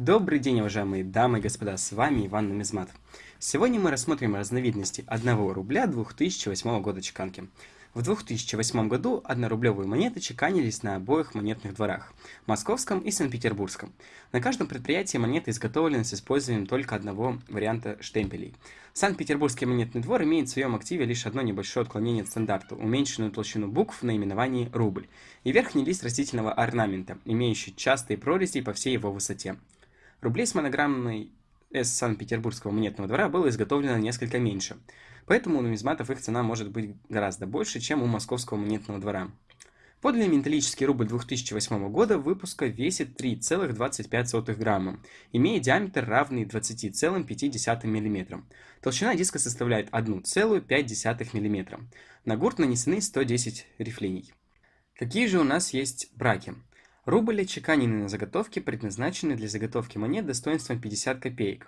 Добрый день, уважаемые дамы и господа, с вами Иван Нумизмат. Сегодня мы рассмотрим разновидности 1 рубля 2008 года чеканки. В 2008 году однорублевые монеты чеканились на обоих монетных дворах – Московском и Санкт-Петербургском. На каждом предприятии монеты изготовлены с использованием только одного варианта штемпелей. Санкт-Петербургский монетный двор имеет в своем активе лишь одно небольшое отклонение от стандарта – уменьшенную толщину букв в наименовании «рубль» и верхний лист растительного орнамента, имеющий частые прорези по всей его высоте. Рублей с монограммной с Санкт-Петербургского монетного двора было изготовлено несколько меньше, поэтому у нумизматов их цена может быть гораздо больше, чем у московского монетного двора. Подлинный металлический рубль 2008 года выпуска весит 3,25 грамма, имея диаметр равный 20,5 мм. Толщина диска составляет 1,5 мм. На гурт нанесены 110 рифлений. Какие же у нас есть браки? Рубль отчеканены на заготовке, предназначены для заготовки монет достоинством 50 копеек.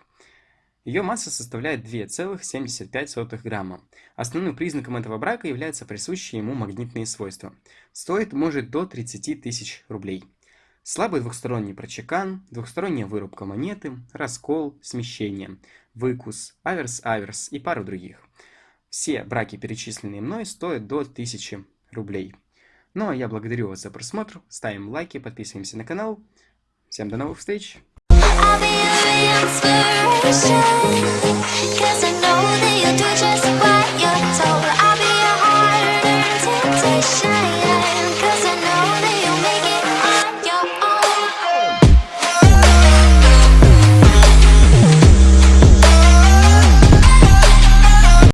Ее масса составляет 2,75 грамма. Основным признаком этого брака являются присущие ему магнитные свойства. Стоит может до 30 тысяч рублей. Слабый двухсторонний прочекан, двухсторонняя вырубка монеты, раскол, смещение, выкус, аверс-аверс и пару других. Все браки, перечисленные мной, стоят до 1000 рублей. Ну а я благодарю вас за просмотр, ставим лайки, подписываемся на канал. Всем до новых встреч!